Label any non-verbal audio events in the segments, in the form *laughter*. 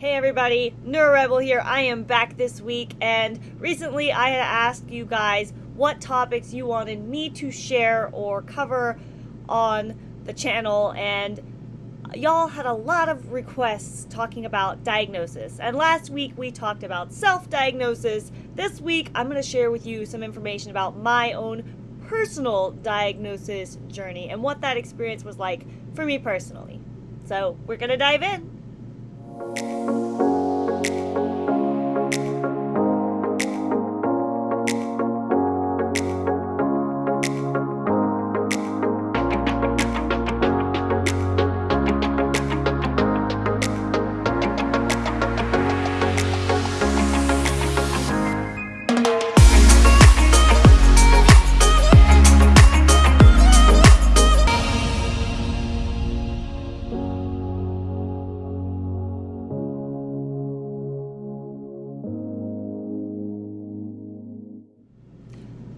Hey everybody, NeuroRebel here. I am back this week, and recently I had asked you guys what topics you wanted me to share or cover on the channel, and y'all had a lot of requests talking about diagnosis. And last week we talked about self diagnosis. This week I'm going to share with you some information about my own personal diagnosis journey and what that experience was like for me personally. So we're going to dive in. Música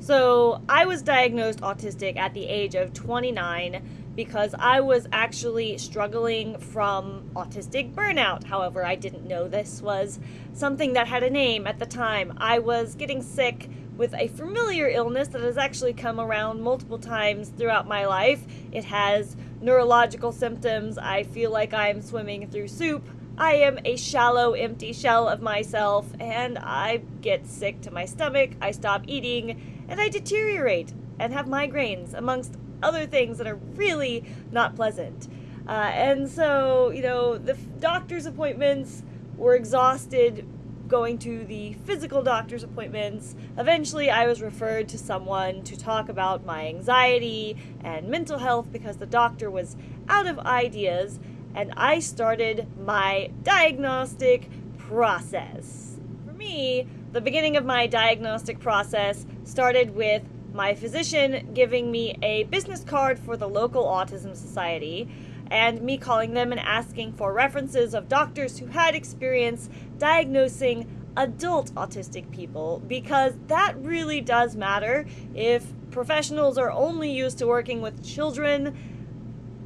So, I was diagnosed autistic at the age of 29 because I was actually struggling from autistic burnout. However, I didn't know this was something that had a name at the time. I was getting sick with a familiar illness that has actually come around multiple times throughout my life. It has neurological symptoms. I feel like I'm swimming through soup. I am a shallow, empty shell of myself, and I get sick to my stomach. I stop eating and I deteriorate and have migraines, amongst other things that are really not pleasant. Uh, and so, you know, the doctor's appointments were exhausted going to the physical doctor's appointments. Eventually, I was referred to someone to talk about my anxiety and mental health because the doctor was out of ideas, and I started my diagnostic process. For me, the beginning of my diagnostic process started with my physician giving me a business card for the local autism society and me calling them and asking for references of doctors who had experience diagnosing adult autistic people because that really does matter. If professionals are only used to working with children,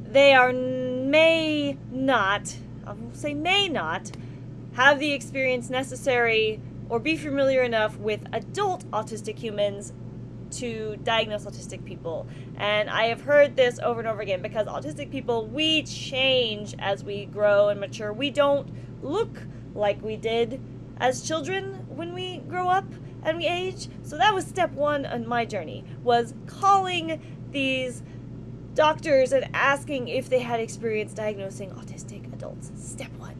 they are may not, I will say may not, have the experience necessary or be familiar enough with adult autistic humans to diagnose autistic people. And I have heard this over and over again because autistic people, we change as we grow and mature. We don't look like we did as children when we grow up and we age. So that was step one on my journey, was calling these doctors and asking if they had experience diagnosing autistic adults. Step one.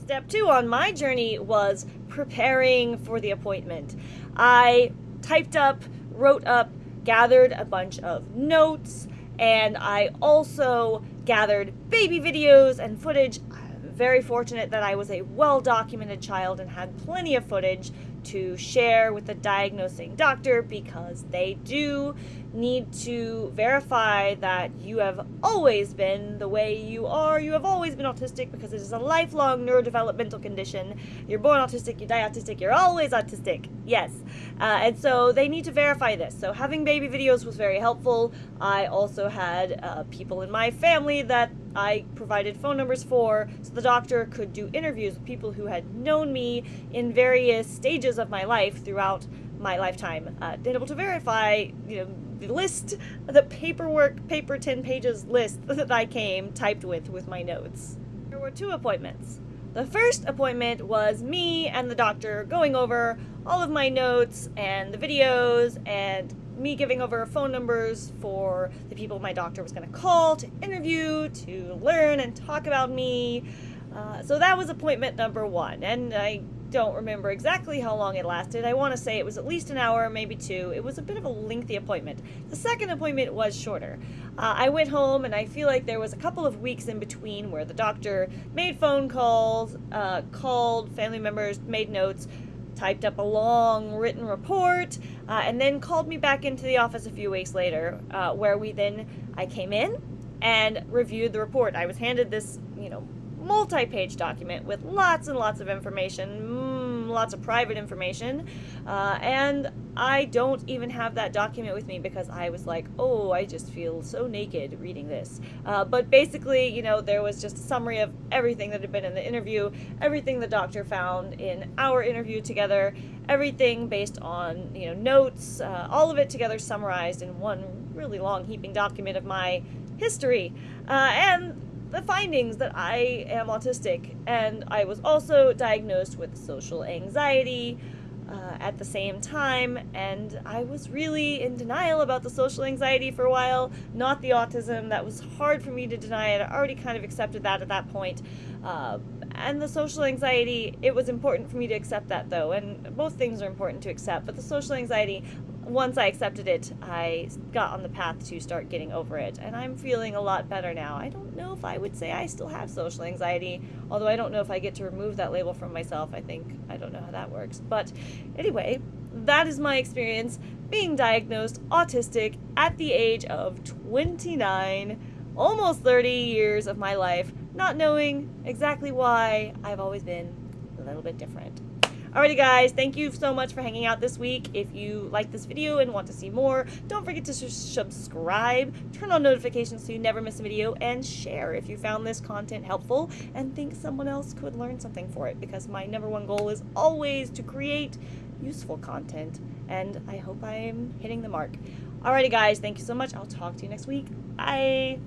Step two on my journey was preparing for the appointment. I typed up, wrote up, gathered a bunch of notes, and I also gathered baby videos and footage. I'm very fortunate that I was a well documented child and had plenty of footage to share with the diagnosing doctor because they do need to verify that you have always been the way you are. You have always been autistic because it is a lifelong neurodevelopmental condition. You're born autistic, you die autistic, you're always autistic. Yes. Uh, and so they need to verify this. So having baby videos was very helpful. I also had uh, people in my family that I provided phone numbers for so the doctor could do interviews with people who had known me in various stages of my life throughout my lifetime, uh, been able to verify, you know, the list, the paperwork, paper 10 pages list *laughs* that I came typed with with my notes. There were two appointments. The first appointment was me and the doctor going over all of my notes and the videos and me giving over phone numbers for the people my doctor was going to call to interview, to learn and talk about me. Uh, so that was appointment number one, and I don't remember exactly how long it lasted. I want to say it was at least an hour, maybe two. It was a bit of a lengthy appointment. The second appointment was shorter. Uh, I went home, and I feel like there was a couple of weeks in between where the doctor made phone calls, uh, called family members, made notes, typed up a long written report, uh, and then called me back into the office a few weeks later, uh, where we then I came in and reviewed the report. I was handed this, you know, multi-page document with lots and lots of information, mm, lots of private information, uh, and I don't even have that document with me because I was like, oh, I just feel so naked reading this. Uh, but basically, you know, there was just a summary of everything that had been in the interview, everything the doctor found in our interview together, everything based on, you know, notes, uh, all of it together summarized in one really long heaping document of my history. Uh, and the findings that I am autistic and I was also diagnosed with social anxiety uh, at the same time, and I was really in denial about the social anxiety for a while, not the autism. That was hard for me to deny it. I already kind of accepted that at that point. Uh, and the social anxiety, it was important for me to accept that though, and both things are important to accept, but the social anxiety once I accepted it, I got on the path to start getting over it, and I'm feeling a lot better now. I don't know if I would say I still have social anxiety, although I don't know if I get to remove that label from myself. I think I don't know how that works. But anyway, that is my experience being diagnosed autistic at the age of 29, almost 30 years of my life, not knowing exactly why I've always been a little bit different. Alrighty guys, thank you so much for hanging out this week. If you like this video and want to see more, don't forget to subscribe, turn on notifications so you never miss a video, and share if you found this content helpful and think someone else could learn something for it because my number one goal is always to create useful content and I hope I'm hitting the mark. Alrighty guys, thank you so much. I'll talk to you next week. Bye!